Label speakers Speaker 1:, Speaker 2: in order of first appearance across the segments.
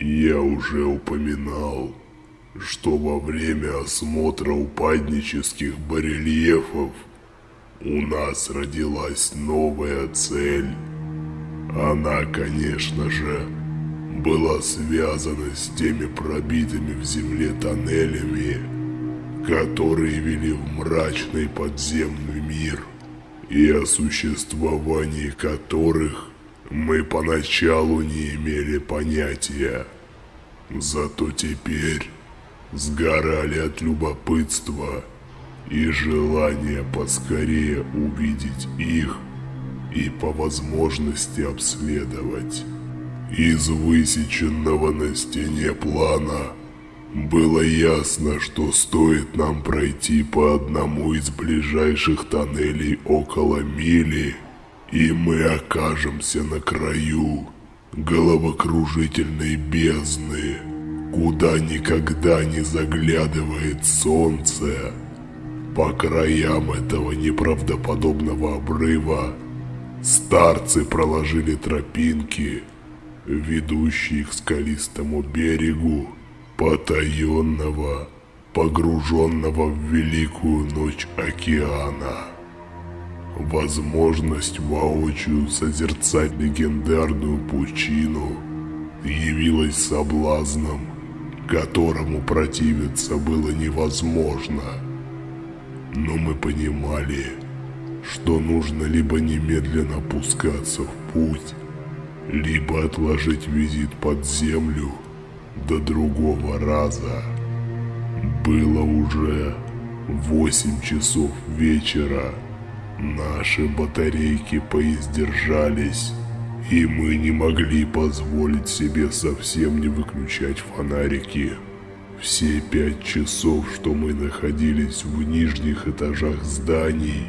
Speaker 1: Я уже упоминал, что во время осмотра упаднических барельефов у нас родилась новая цель. Она, конечно же, была связана с теми пробитыми в земле тоннелями, которые вели в мрачный подземный мир, и о существовании которых мы поначалу не имели понятия. Зато теперь сгорали от любопытства и желания поскорее увидеть их и по возможности обследовать. Из высеченного на стене плана было ясно, что стоит нам пройти по одному из ближайших тоннелей около мили, и мы окажемся на краю головокружительной бездны, куда никогда не заглядывает солнце. По краям этого неправдоподобного обрыва старцы проложили тропинки – ведущий к скалистому берегу, потаенного, погруженного в великую ночь океана. Возможность воочию созерцать легендарную пучину явилась соблазном, которому противиться было невозможно. Но мы понимали, что нужно либо немедленно пускаться в путь, либо отложить визит под землю до другого раза. Было уже 8 часов вечера. Наши батарейки поиздержались, и мы не могли позволить себе совсем не выключать фонарики. Все пять часов, что мы находились в нижних этажах зданий,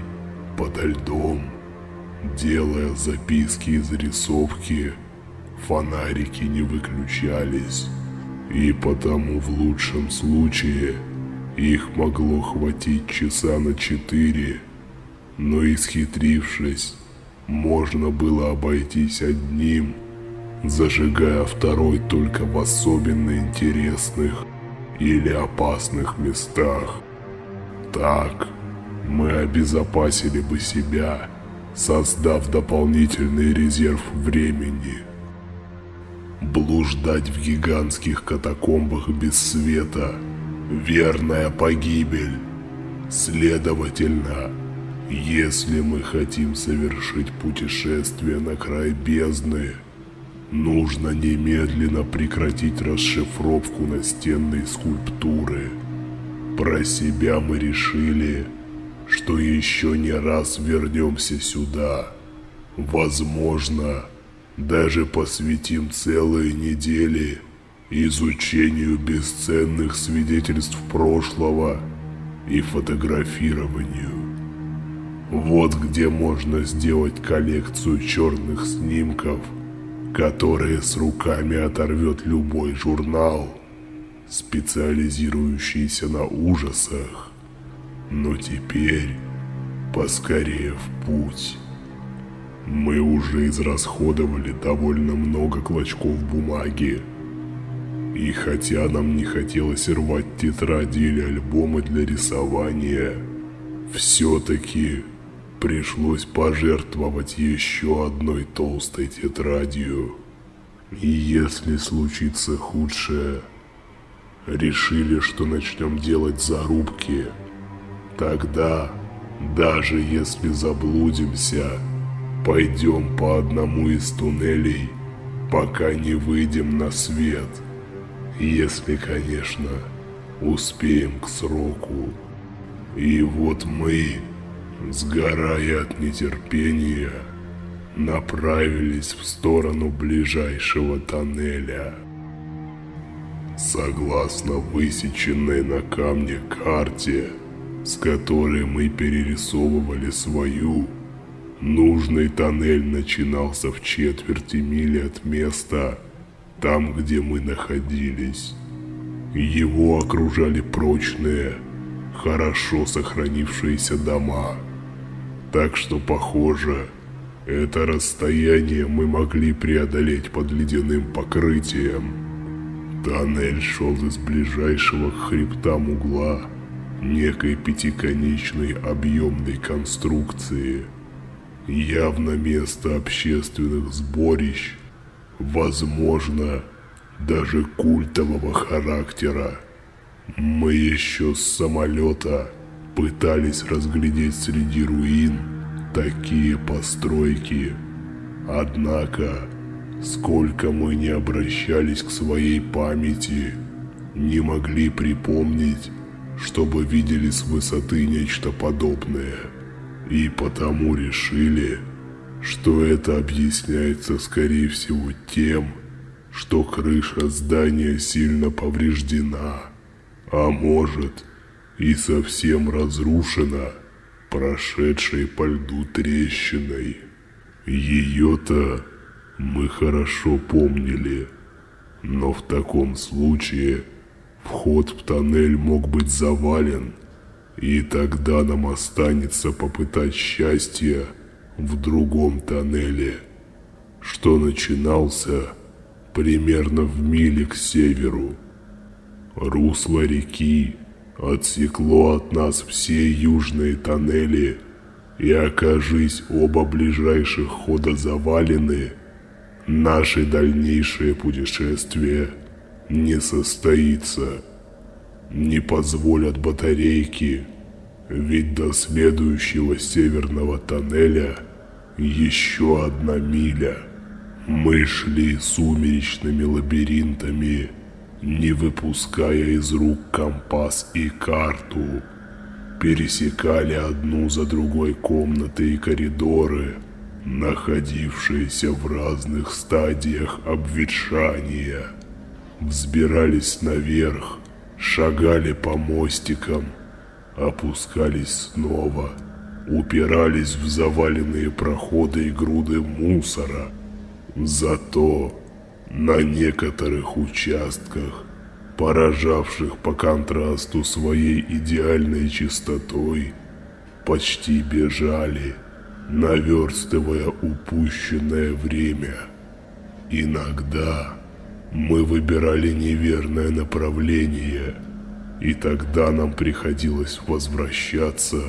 Speaker 1: подо льдом, Делая записки и зарисовки, фонарики не выключались, и потому в лучшем случае их могло хватить часа на четыре, но исхитрившись, можно было обойтись одним, зажигая второй только в особенно интересных или опасных местах. Так мы обезопасили бы себя создав дополнительный резерв времени. Блуждать в гигантских катакомбах без света – верная погибель. Следовательно, если мы хотим совершить путешествие на край бездны, нужно немедленно прекратить расшифровку настенной скульптуры. Про себя мы решили – что еще не раз вернемся сюда. Возможно, даже посвятим целые недели изучению бесценных свидетельств прошлого и фотографированию. Вот где можно сделать коллекцию черных снимков, которые с руками оторвет любой журнал, специализирующийся на ужасах. Но теперь поскорее в путь. Мы уже израсходовали довольно много клочков бумаги. И хотя нам не хотелось рвать тетради или альбомы для рисования, все-таки пришлось пожертвовать еще одной толстой тетрадью. И если случится худшее, решили, что начнем делать зарубки – Тогда, даже если заблудимся, пойдем по одному из туннелей, пока не выйдем на свет. Если, конечно, успеем к сроку. И вот мы, сгорая от нетерпения, направились в сторону ближайшего тоннеля. Согласно высеченной на камне карте, с которой мы перерисовывали свою. Нужный тоннель начинался в четверти мили от места, там, где мы находились. Его окружали прочные, хорошо сохранившиеся дома. Так что, похоже, это расстояние мы могли преодолеть под ледяным покрытием. Тоннель шел из ближайшего к хребтам угла некой пятиконечной объемной конструкции. Явно место общественных сборищ, возможно, даже культового характера. Мы еще с самолета пытались разглядеть среди руин такие постройки. Однако, сколько мы не обращались к своей памяти, не могли припомнить, чтобы видели с высоты нечто подобное. И потому решили, что это объясняется скорее всего тем, что крыша здания сильно повреждена, а может и совсем разрушена прошедшей по льду трещиной. Ее-то мы хорошо помнили, но в таком случае вход в тоннель мог быть завален, и тогда нам останется попытать счастье в другом тоннеле, что начинался примерно в миле к северу. Русло реки отсекло от нас все южные тоннели, и окажись оба ближайших хода завалены, наше дальнейшее путешествие не состоится. Не позволят батарейки, ведь до следующего северного тоннеля еще одна миля. Мы шли сумеречными лабиринтами, не выпуская из рук компас и карту. Пересекали одну за другой комнаты и коридоры, находившиеся в разных стадиях обветшания. Взбирались наверх, шагали по мостикам, опускались снова, упирались в заваленные проходы и груды мусора – Зато на некоторых участках, поражавших по контрасту своей идеальной чистотой, почти бежали, наверстывая упущенное время. Иногда мы выбирали неверное направление, и тогда нам приходилось возвращаться,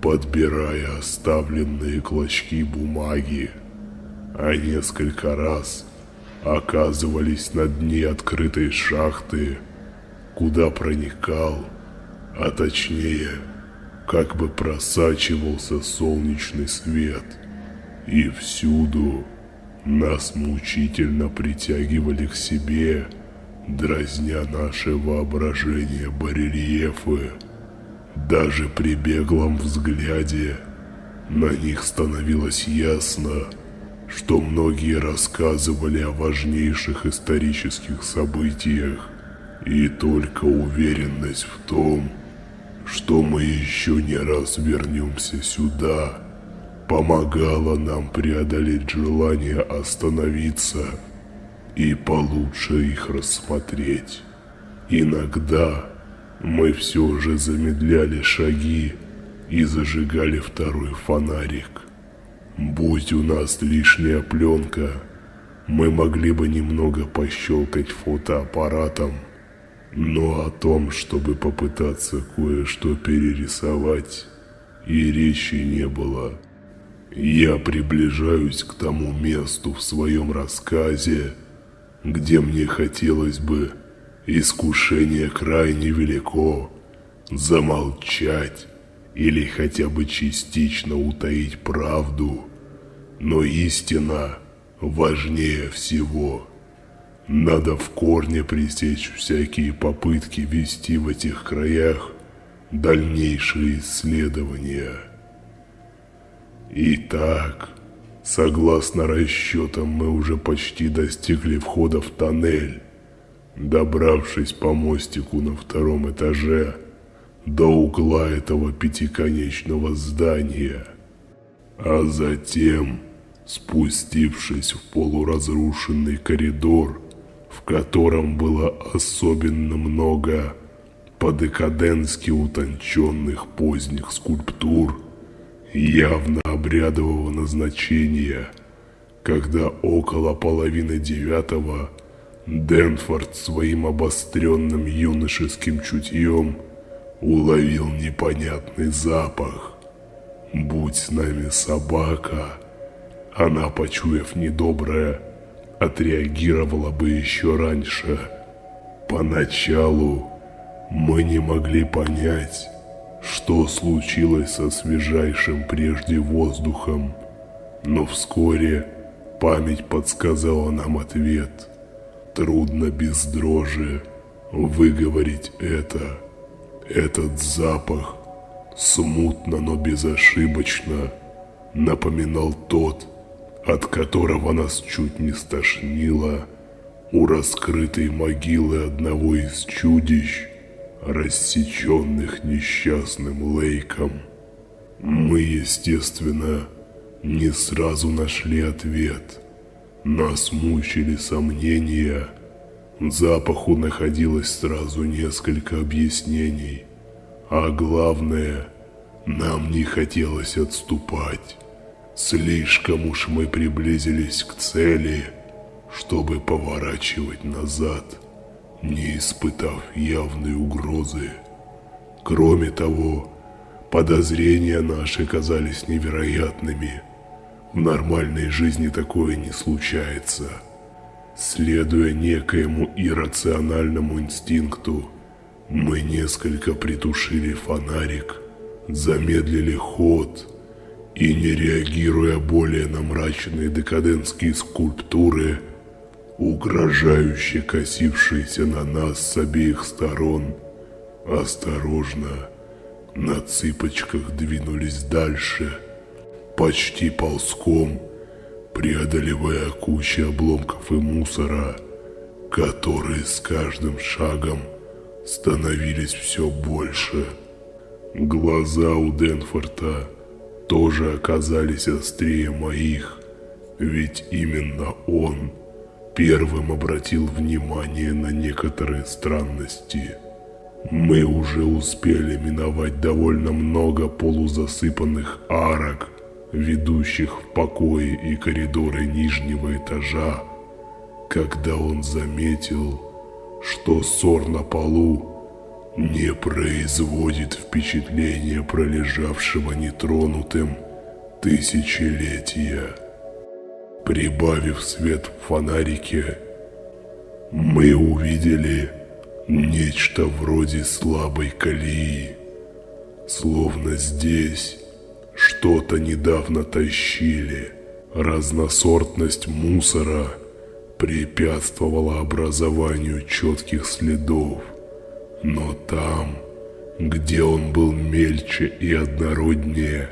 Speaker 1: подбирая оставленные клочки бумаги а несколько раз оказывались на дне открытой шахты, куда проникал, а точнее, как бы просачивался солнечный свет. И всюду нас мучительно притягивали к себе, дразня наше воображение барельефы. Даже при беглом взгляде на них становилось ясно, что многие рассказывали о важнейших исторических событиях, и только уверенность в том, что мы еще не раз вернемся сюда, помогала нам преодолеть желание остановиться и получше их рассмотреть. Иногда мы все же замедляли шаги и зажигали второй фонарик. Будь у нас лишняя пленка, мы могли бы немного пощелкать фотоаппаратом, но о том, чтобы попытаться кое-что перерисовать, и речи не было. Я приближаюсь к тому месту в своем рассказе, где мне хотелось бы, искушение крайне велико, замолчать или хотя бы частично утаить правду, но истина важнее всего. Надо в корне пресечь всякие попытки вести в этих краях дальнейшие исследования. Итак, согласно расчетам, мы уже почти достигли входа в тоннель. Добравшись по мостику на втором этаже, до угла этого пятиконечного здания, а затем, спустившись в полуразрушенный коридор, в котором было особенно много по-декаденски утонченных поздних скульптур, явно обрядового назначения, когда около половины девятого Денфорд своим обостренным юношеским чутьем уловил непонятный запах. Будь с нами собака, она, почуяв недоброе, отреагировала бы еще раньше. Поначалу мы не могли понять, что случилось со свежайшим прежде воздухом, но вскоре память подсказала нам ответ. Трудно без дрожи выговорить это. Этот запах смутно, но безошибочно напоминал тот, от которого нас чуть не стошнило у раскрытой могилы одного из чудищ, рассеченных несчастным Лейком. Мы, естественно, не сразу нашли ответ. Нас мучили сомнения. Запаху находилось сразу несколько объяснений. А главное, нам не хотелось отступать. Слишком уж мы приблизились к цели, чтобы поворачивать назад – не испытав явной угрозы. Кроме того, подозрения наши казались невероятными. В нормальной жизни такое не случается. Следуя некоему иррациональному инстинкту, мы несколько притушили фонарик, замедлили ход и, не реагируя более на мрачные декадентские скульптуры, угрожающе косившиеся на нас с обеих сторон, осторожно на цыпочках двинулись дальше, почти ползком, преодолевая кучи обломков и мусора, которые с каждым шагом становились все больше. Глаза у Денфорта тоже оказались острее моих, ведь именно он – первым обратил внимание на некоторые странности. Мы уже успели миновать довольно много полузасыпанных арок, ведущих в покои и коридоры нижнего этажа, когда он заметил, что ссор на полу не производит впечатления пролежавшего нетронутым тысячелетия. Прибавив свет в фонарике, мы увидели нечто вроде слабой колеи. Словно здесь что-то недавно тащили. Разносортность мусора препятствовала образованию четких следов. Но там, где он был мельче и однороднее,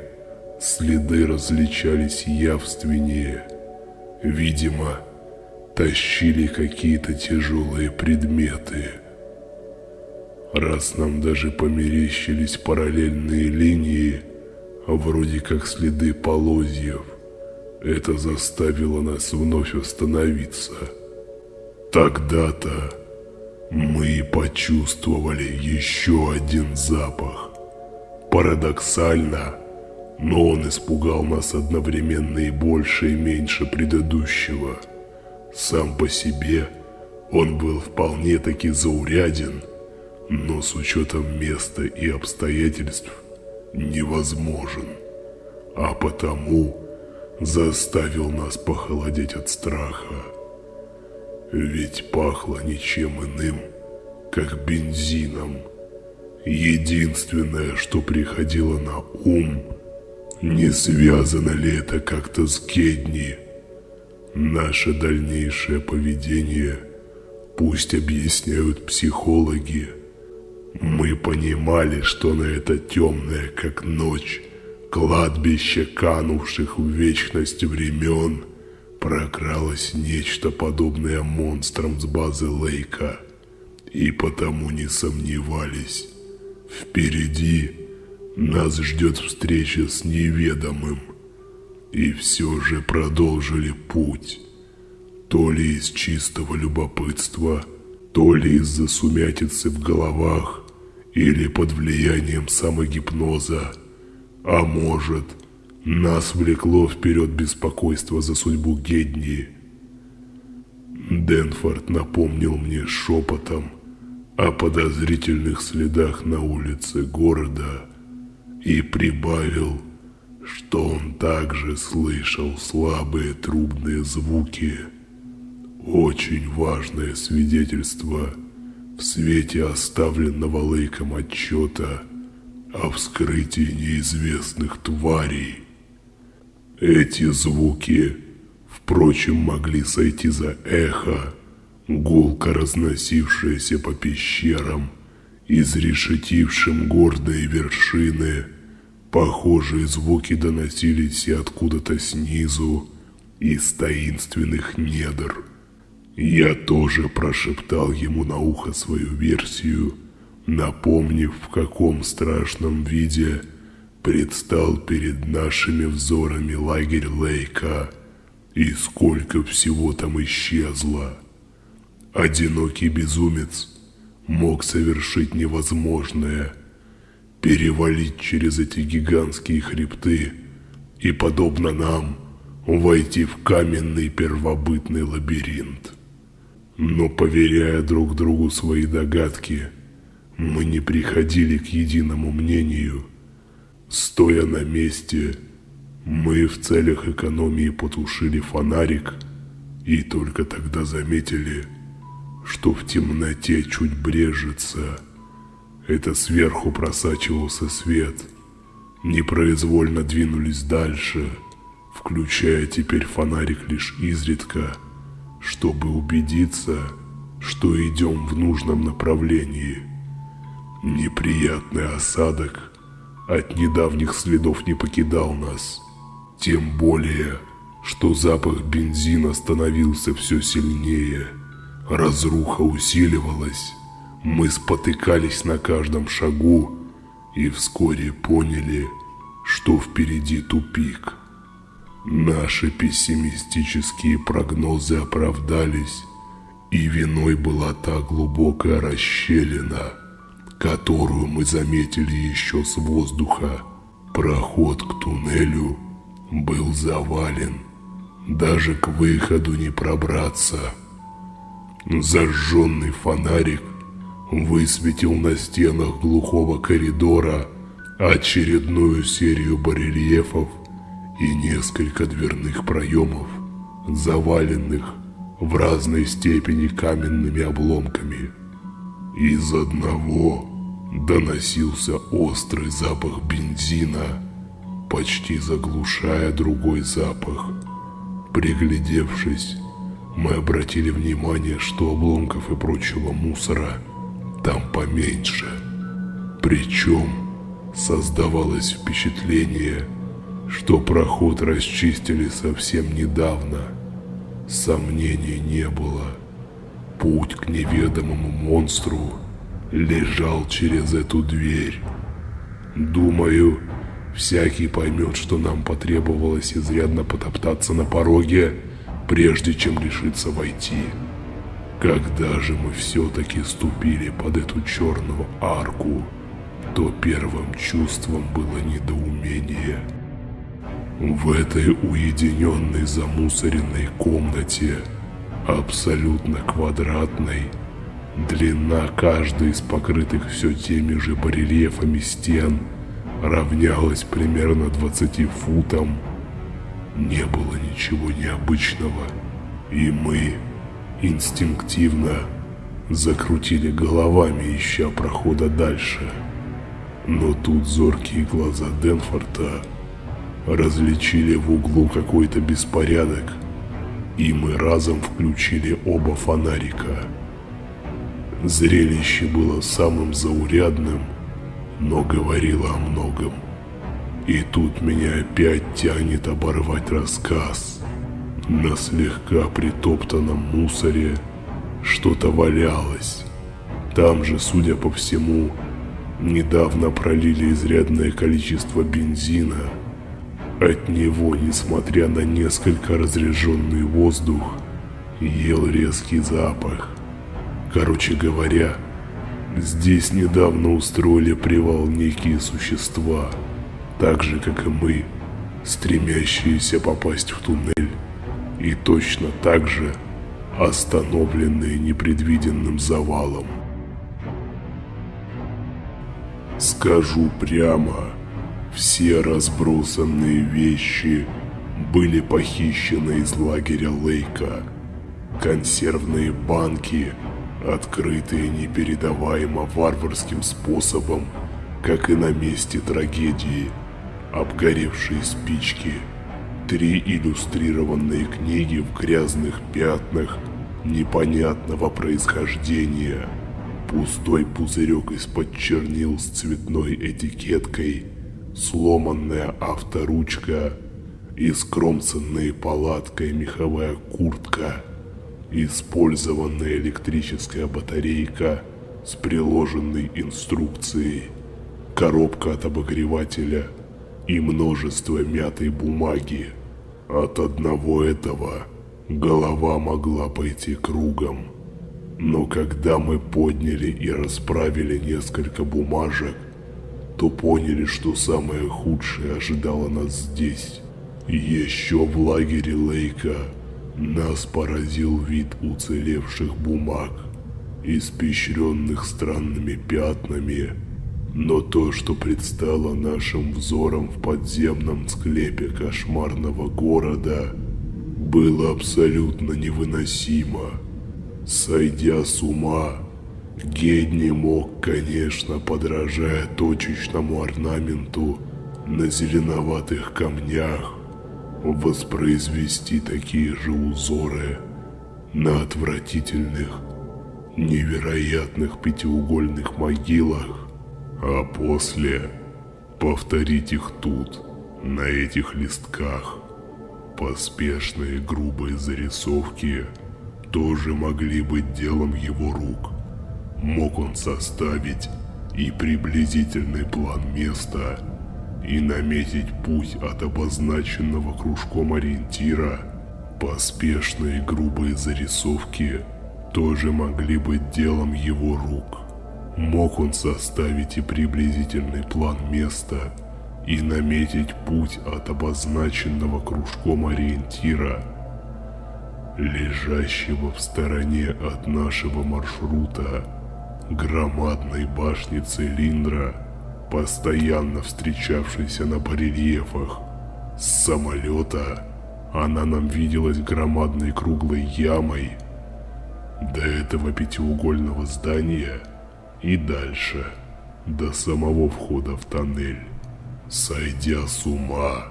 Speaker 1: следы различались явственнее – Видимо, тащили какие-то тяжелые предметы. Раз нам даже померещились параллельные линии, вроде как следы полозьев, это заставило нас вновь остановиться. Тогда-то мы почувствовали еще один запах. Парадоксально, но он испугал нас одновременно и больше и меньше предыдущего. Сам по себе он был вполне-таки зауряден, но с учетом места и обстоятельств невозможен, а потому заставил нас похолодеть от страха. Ведь пахло ничем иным, как бензином. Единственное, что приходило на ум – не связано ли это как-то с Кедни? Наше дальнейшее поведение пусть объясняют психологи. Мы понимали, что на это темное, как ночь, кладбище канувших в вечность времен прокралось нечто подобное монстрам с базы Лейка, и потому не сомневались. Впереди нас ждет встреча с неведомым. И все же продолжили путь. То ли из чистого любопытства, то ли из-за сумятицы в головах, или под влиянием самогипноза. А может, нас влекло вперед беспокойство за судьбу Гедни. Денфорд напомнил мне шепотом о подозрительных следах на улице города и прибавил, что он также слышал слабые трубные звуки. Очень важное свидетельство в свете оставленного Лейком отчета о вскрытии неизвестных тварей. Эти звуки, впрочем, могли сойти за эхо, гулко разносившееся по пещерам, изрешетившим гордые вершины. Похожие звуки доносились и откуда-то снизу, из таинственных недр. Я тоже прошептал ему на ухо свою версию, напомнив, в каком страшном виде предстал перед нашими взорами лагерь Лейка и сколько всего там исчезло. Одинокий безумец мог совершить невозможное, перевалить через эти гигантские хребты и, подобно нам, войти в каменный первобытный лабиринт. Но, поверяя друг другу свои догадки, мы не приходили к единому мнению. Стоя на месте, мы в целях экономии потушили фонарик и только тогда заметили – что в темноте чуть брежется. Это сверху просачивался свет. Непроизвольно двинулись дальше, включая теперь фонарик лишь изредка, чтобы убедиться, что идем в нужном направлении. Неприятный осадок от недавних следов не покидал нас. Тем более, что запах бензина становился все сильнее – Разруха усиливалась, мы спотыкались на каждом шагу и вскоре поняли, что впереди тупик. Наши пессимистические прогнозы оправдались, и виной была та глубокая расщелина, которую мы заметили еще с воздуха. Проход к туннелю был завален, даже к выходу не пробраться. Зажженный фонарик высветил на стенах глухого коридора очередную серию барельефов и несколько дверных проемов, заваленных в разной степени каменными обломками. Из одного доносился острый запах бензина, почти заглушая другой запах. Приглядевшись, мы обратили внимание, что обломков и прочего мусора там поменьше. Причем создавалось впечатление, что проход расчистили совсем недавно. Сомнений не было. Путь к неведомому монстру лежал через эту дверь. Думаю, всякий поймет, что нам потребовалось изрядно потоптаться на пороге, прежде чем решиться войти. Когда же мы все-таки ступили под эту черную арку, то первым чувством было недоумение. В этой уединенной замусоренной комнате, абсолютно квадратной, длина каждой из покрытых все теми же барельефами стен равнялась примерно 20 футам, не было ничего необычного, и мы инстинктивно закрутили головами, ища прохода дальше. Но тут зоркие глаза Денфорта различили в углу какой-то беспорядок, и мы разом включили оба фонарика. Зрелище было самым заурядным, но говорило о многом. И тут меня опять тянет оборвать рассказ. На слегка притоптанном мусоре что-то валялось. Там же, судя по всему, недавно пролили изрядное количество бензина. От него, несмотря на несколько разряженный воздух, ел резкий запах. Короче говоря, здесь недавно устроили привал некие существа – так же, как и мы, стремящиеся попасть в туннель, и точно так же остановленные непредвиденным завалом. Скажу прямо, все разбросанные вещи были похищены из лагеря Лейка. Консервные банки, открытые непередаваемо варварским способом, как и на месте трагедии, обгоревшие спички, три иллюстрированные книги в грязных пятнах непонятного происхождения, пустой пузырек из-под чернил с цветной этикеткой, сломанная авторучка – и скромцанная палаткой меховая куртка, использованная электрическая батарейка с приложенной инструкцией, коробка от обогревателя и множество мятой бумаги. От одного этого голова могла пойти кругом. Но когда мы подняли и расправили несколько бумажек, то поняли, что самое худшее ожидало нас здесь. Еще в лагере Лейка нас поразил вид уцелевших бумаг, испещренных странными пятнами, но то, что предстало нашим взором в подземном склепе кошмарного города, было абсолютно невыносимо. Сойдя с ума, Гедни мог, конечно, подражая точечному орнаменту на зеленоватых камнях, воспроизвести такие же узоры на отвратительных, невероятных пятиугольных могилах, а после повторить их тут, на этих листках. Поспешные грубые зарисовки тоже могли быть делом его рук. Мог он составить и приблизительный план места, и наметить путь от обозначенного кружком ориентира. Поспешные грубые зарисовки тоже могли быть делом его рук. Мог он составить и приблизительный план места и наметить путь от обозначенного кружком ориентира, лежащего в стороне от нашего маршрута громадной башни цилиндра, постоянно встречавшейся на барельефах. С самолета она нам виделась громадной круглой ямой до этого пятиугольного здания и дальше, до самого входа в тоннель. Сойдя с ума,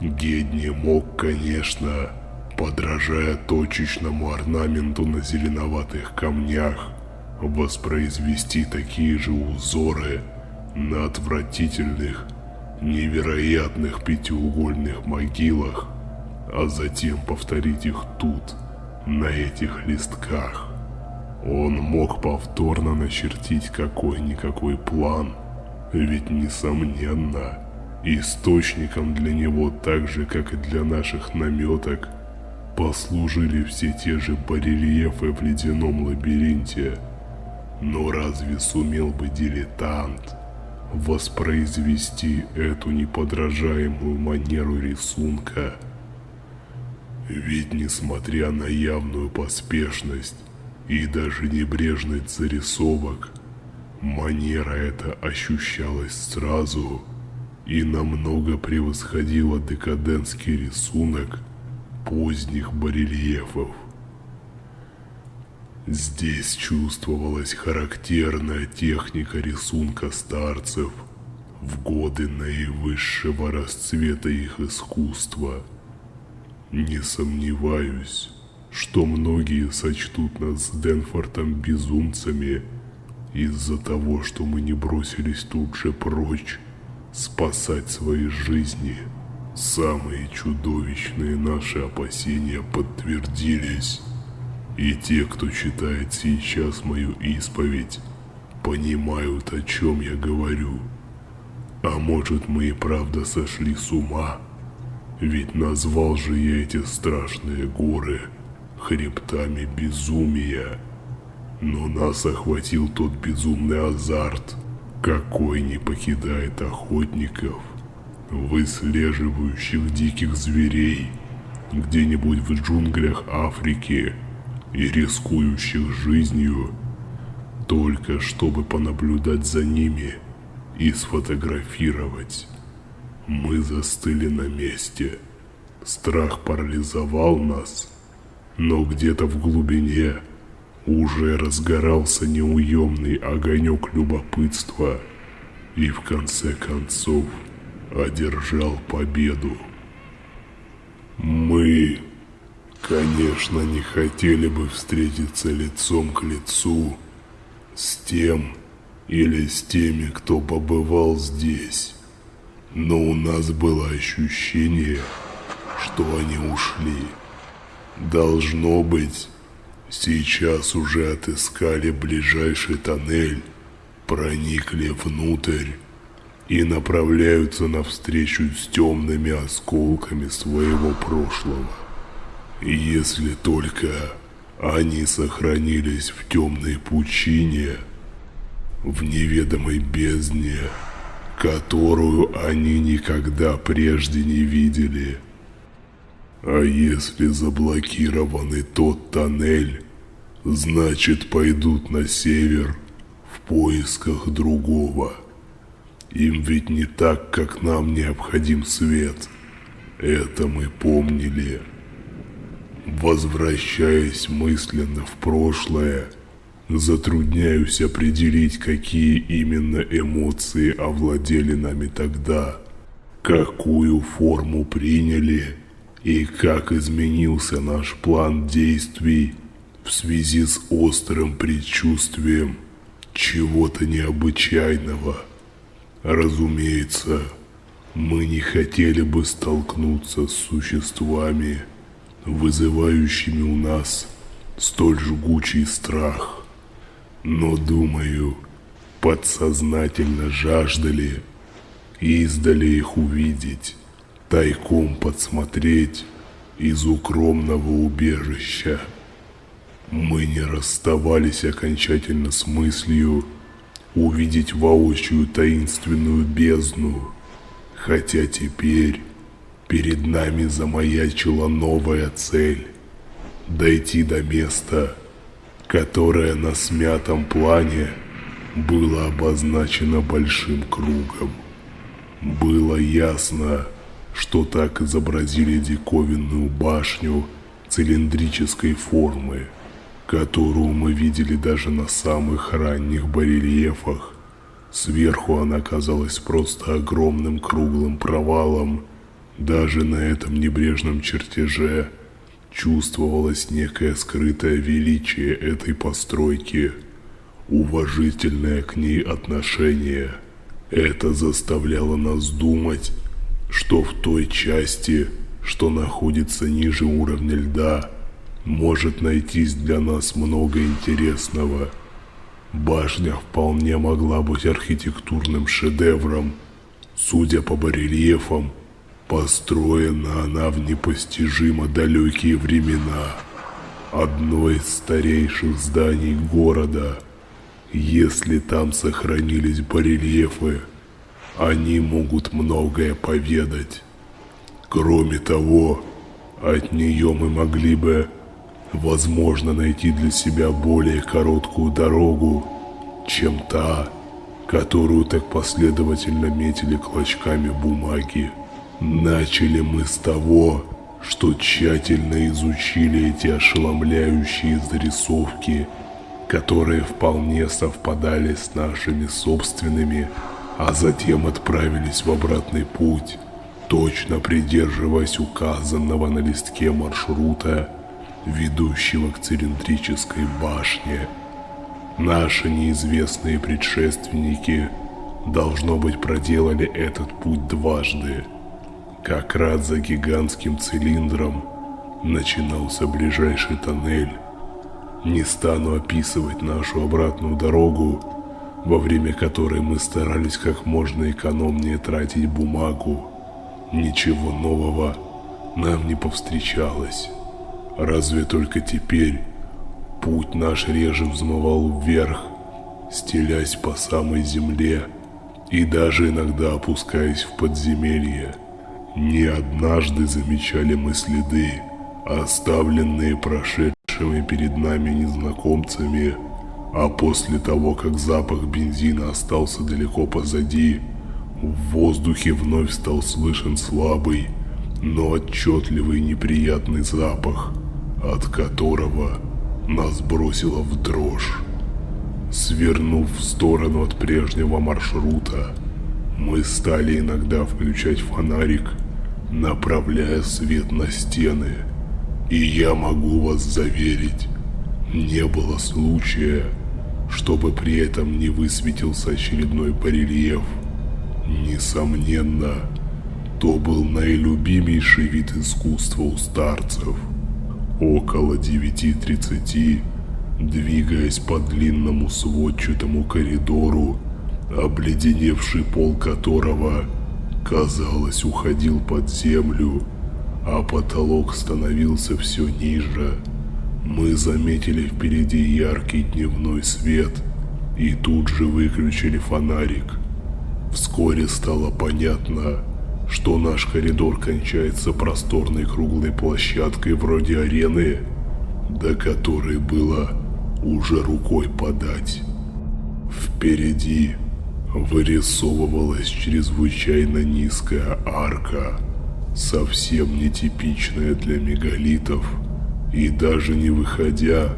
Speaker 1: Гедни мог, конечно, подражая точечному орнаменту на зеленоватых камнях, воспроизвести такие же узоры – на отвратительных, невероятных пятиугольных могилах, а затем повторить их тут, на этих листках. Он мог повторно начертить какой-никакой план, ведь несомненно, источником для него так же, как и для наших наметок, послужили все те же барельефы в ледяном лабиринте. Но разве сумел бы дилетант воспроизвести эту неподражаемую манеру рисунка. Ведь несмотря на явную поспешность и даже небрежность зарисовок, манера эта ощущалась сразу и намного превосходила декадентский рисунок поздних барельефов. Здесь чувствовалась характерная техника рисунка старцев в годы наивысшего расцвета их искусства. Не сомневаюсь, что многие сочтут нас с Денфортом безумцами из-за того, что мы не бросились тут же прочь спасать свои жизни. Самые чудовищные наши опасения подтвердились. И те, кто читает сейчас мою исповедь, понимают, о чем я говорю. А может, мы и правда сошли с ума? Ведь назвал же я эти страшные горы хребтами безумия. Но нас охватил тот безумный азарт, какой не покидает охотников, выслеживающих диких зверей где-нибудь в джунглях Африки и рискующих жизнью, только чтобы понаблюдать за ними и сфотографировать. Мы застыли на месте. Страх парализовал нас, но где-то в глубине уже разгорался неуемный огонек любопытства и в конце концов одержал победу. Мы, конечно, не хотели бы встретиться лицом к лицу с тем или с теми, кто побывал здесь, но у нас было ощущение, что они ушли. Должно быть, сейчас уже отыскали ближайший тоннель, проникли внутрь и направляются навстречу с темными осколками своего прошлого. Если только они сохранились в темной пучине, в неведомой бездне, которую они никогда прежде не видели. А если заблокированный тот тоннель, значит пойдут на север в поисках другого. Им ведь не так, как нам необходим свет. Это мы помнили. Возвращаясь мысленно в прошлое, затрудняюсь определить, какие именно эмоции овладели нами тогда, какую форму приняли и как изменился наш план действий в связи с острым предчувствием чего-то необычайного. Разумеется, мы не хотели бы столкнуться с существами, вызывающими у нас столь жгучий страх. Но, думаю, подсознательно жаждали издали их увидеть, тайком подсмотреть из укромного убежища. Мы не расставались окончательно с мыслью, увидеть воочию таинственную бездну, хотя теперь перед нами замаячила новая цель – дойти до места, которое на смятом плане было обозначено большим кругом. Было ясно, что так изобразили диковинную башню цилиндрической формы – которую мы видели даже на самых ранних барельефах. Сверху она казалась просто огромным круглым провалом. Даже на этом небрежном чертеже чувствовалось некое скрытое величие этой постройки, уважительное к ней отношение. Это заставляло нас думать, что в той части, что находится ниже уровня льда, может найтись для нас много интересного. Башня вполне могла быть архитектурным шедевром. Судя по барельефам, построена она в непостижимо далекие времена. Одно из старейших зданий города. Если там сохранились барельефы, они могут многое поведать. Кроме того, от нее мы могли бы возможно найти для себя более короткую дорогу, чем та, которую так последовательно метили клочками бумаги. Начали мы с того, что тщательно изучили эти ошеломляющие зарисовки, которые вполне совпадали с нашими собственными, а затем отправились в обратный путь, точно придерживаясь указанного на листке маршрута ведущего к цилиндрической башне. Наши неизвестные предшественники, должно быть, проделали этот путь дважды. Как раз за гигантским цилиндром начинался ближайший тоннель. Не стану описывать нашу обратную дорогу, во время которой мы старались как можно экономнее тратить бумагу. Ничего нового нам не повстречалось. Разве только теперь путь наш реже взмывал вверх, стелясь по самой земле и даже иногда опускаясь в подземелье. Не однажды замечали мы следы, оставленные прошедшими перед нами незнакомцами, а после того, как запах бензина остался далеко позади, в воздухе вновь стал слышен слабый, но отчетливый неприятный запах, от которого нас бросило в дрожь. Свернув в сторону от прежнего маршрута, мы стали иногда включать фонарик, направляя свет на стены. И я могу вас заверить, не было случая, чтобы при этом не высветился очередной барельеф. Несомненно, то был наилюбимейший вид искусства у старцев. Около 9.30 Двигаясь по длинному сводчатому коридору, обледеневший пол которого, казалось, уходил под землю, а потолок становился все ниже, мы заметили впереди яркий дневной свет и тут же выключили фонарик. Вскоре стало понятно, что наш коридор кончается просторной круглой площадкой вроде арены, до которой было уже рукой подать. Впереди вырисовывалась чрезвычайно низкая арка, совсем нетипичная для мегалитов, и даже не выходя,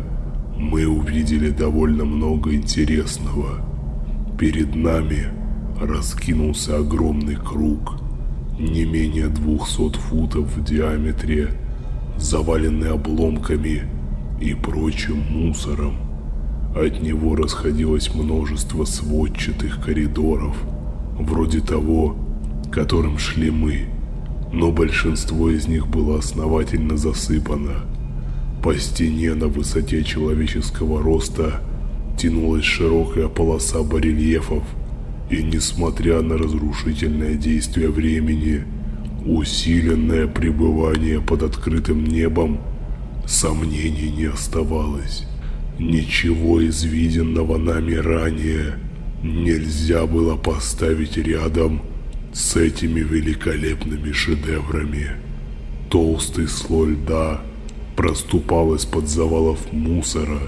Speaker 1: мы увидели довольно много интересного. Перед нами раскинулся огромный круг, не менее двухсот футов в диаметре, заваленный обломками и прочим мусором. От него расходилось множество сводчатых коридоров, вроде того, которым шли мы, но большинство из них было основательно засыпано. По стене на высоте человеческого роста тянулась широкая полоса барельефов, и несмотря на разрушительное действие времени, усиленное пребывание под открытым небом Сомнений не оставалось. Ничего из виденного нами ранее нельзя было поставить рядом с этими великолепными шедеврами. Толстый слой льда проступал из-под завалов мусора,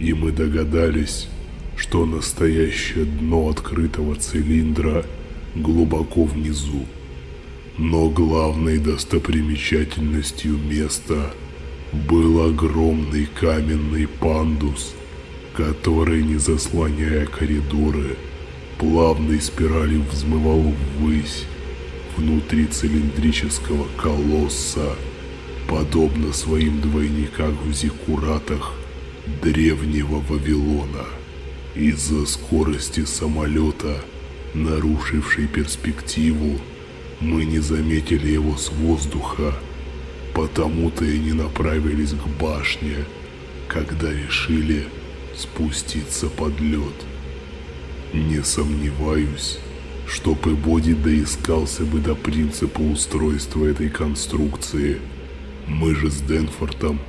Speaker 1: и мы догадались, что настоящее дно открытого цилиндра глубоко внизу. Но главной достопримечательностью места – был огромный каменный пандус, который, не заслоняя коридоры, плавной спиралью взмывал ввысь внутри цилиндрического колосса, подобно своим двойникам в зиккуратах древнего Вавилона. Из-за скорости самолета, нарушившей перспективу, мы не заметили его с воздуха, Потому-то и не направились к башне, когда решили спуститься под лед. Не сомневаюсь, что Пэбоди доискался бы до принципа устройства этой конструкции. Мы же с Денфортом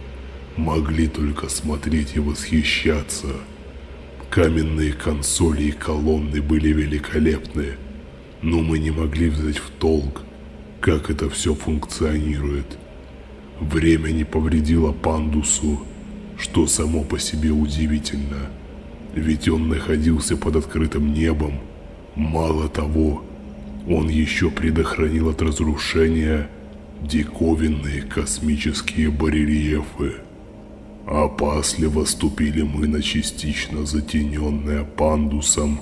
Speaker 1: могли только смотреть и восхищаться. Каменные консоли и колонны были великолепны, но мы не могли взять в толк, как это все функционирует. Время не повредило пандусу, что само по себе удивительно. Ведь он находился под открытым небом. Мало того, он еще предохранил от разрушения диковинные космические барельефы. Опасливо ступили мы на частично затененное пандусом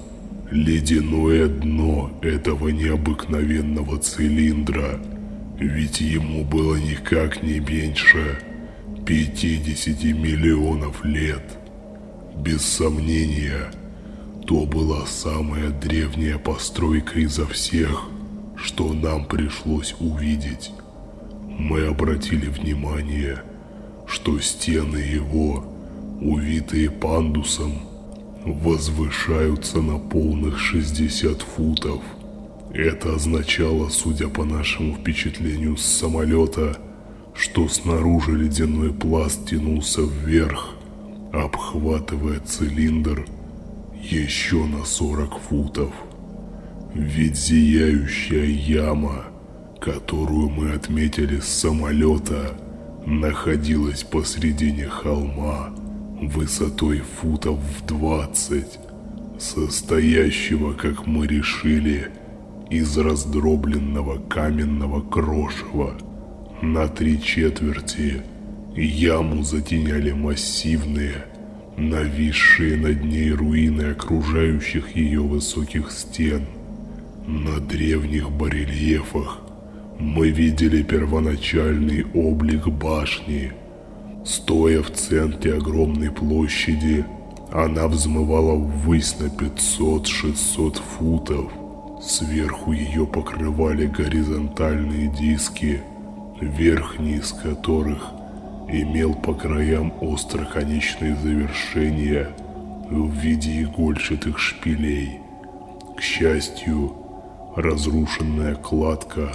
Speaker 1: ледяное дно этого необыкновенного цилиндра – ведь ему было никак не меньше 50 миллионов лет. Без сомнения, то была самая древняя постройка изо всех, что нам пришлось увидеть. Мы обратили внимание, что стены его, увитые пандусом, возвышаются на полных 60 футов – это означало, судя по нашему впечатлению с самолета, что снаружи ледяной пласт тянулся вверх, обхватывая цилиндр еще на 40 футов. Ведь зияющая яма, которую мы отметили с самолета, находилась посредине холма высотой футов в двадцать, состоящего, как мы решили, из раздробленного каменного крошева. На три четверти яму затеняли массивные, нависшие над ней руины окружающих ее высоких стен. На древних барельефах мы видели первоначальный облик башни. Стоя в центре огромной площади, она взмывала ввысь на 500-600 футов. Сверху ее покрывали горизонтальные диски, верхний из которых имел по краям остроконечные завершения в виде игольчатых шпилей. К счастью, разрушенная кладка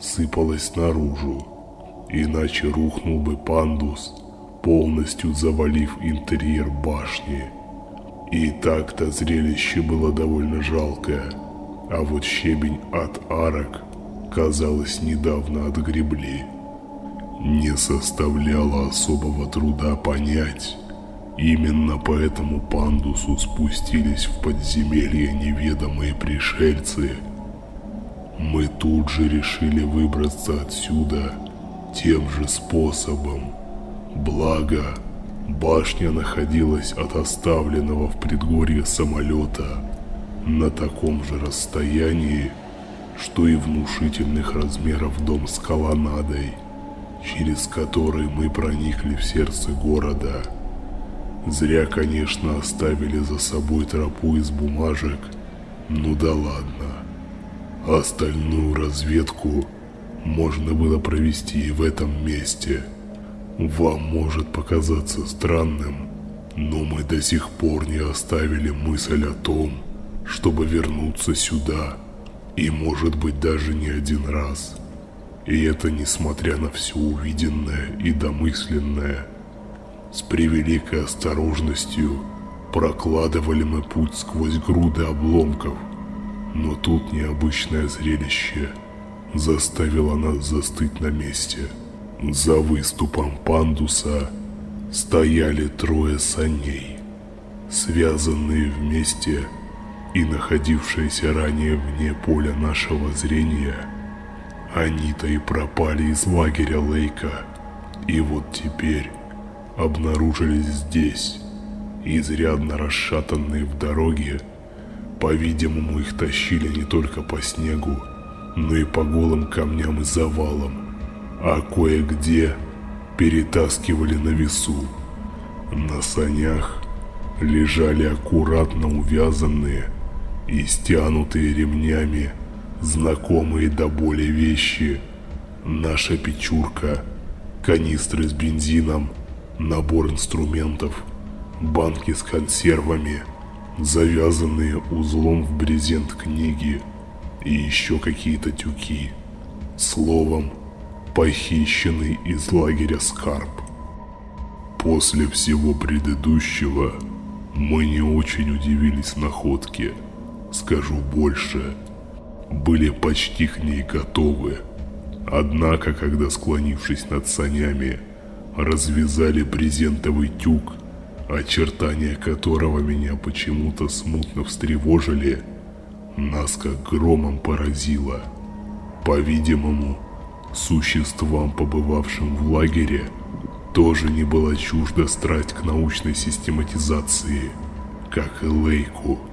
Speaker 1: сыпалась наружу, иначе рухнул бы пандус, полностью завалив интерьер башни. И так-то зрелище было довольно жалкое, а вот щебень от арок, казалось, недавно отгребли. Не составляло особого труда понять, именно по этому пандусу спустились в подземелье неведомые пришельцы. Мы тут же решили выбраться отсюда тем же способом. Благо, башня находилась от оставленного в предгорье самолета на таком же расстоянии, что и внушительных размеров дом с колоннадой – через который мы проникли в сердце города. Зря, конечно, оставили за собой тропу из бумажек, ну да ладно. Остальную разведку можно было провести и в этом месте. Вам может показаться странным, но мы до сих пор не оставили мысль о том, чтобы вернуться сюда, и может быть даже не один раз. И это несмотря на все увиденное и домысленное. С превеликой осторожностью прокладывали мы путь сквозь груды обломков. Но тут необычное зрелище заставило нас застыть на месте. За выступом пандуса стояли трое саней, связанные вместе и находившиеся ранее вне поля нашего зрения – они-то и пропали из лагеря Лейка. И вот теперь обнаружились здесь, изрядно расшатанные в дороге. По-видимому, их тащили не только по снегу, но и по голым камням и завалам, а кое-где перетаскивали на весу. На санях лежали аккуратно увязанные и стянутые ремнями знакомые до боли вещи. Наша печурка, канистры с бензином, набор инструментов, банки с консервами, завязанные узлом в брезент книги и еще какие-то тюки. Словом, похищенный из лагеря скарб. После всего предыдущего мы не очень удивились находке. Скажу больше – были почти к ней готовы. Однако, когда склонившись над санями, развязали брезентовый тюк, очертания которого меня почему-то смутно встревожили, нас как громом поразило. По-видимому, существам, побывавшим в лагере, тоже не была чужда страсть к научной систематизации, как и Лейку.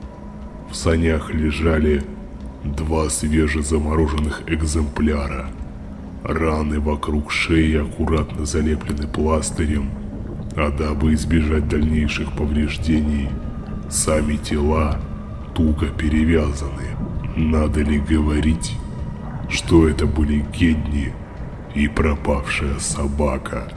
Speaker 1: В санях лежали Два свежезамороженных экземпляра. Раны вокруг шеи аккуратно залеплены пластырем, а дабы избежать дальнейших повреждений, сами тела туго перевязаны. Надо ли говорить, что это были Гедни и пропавшая собака –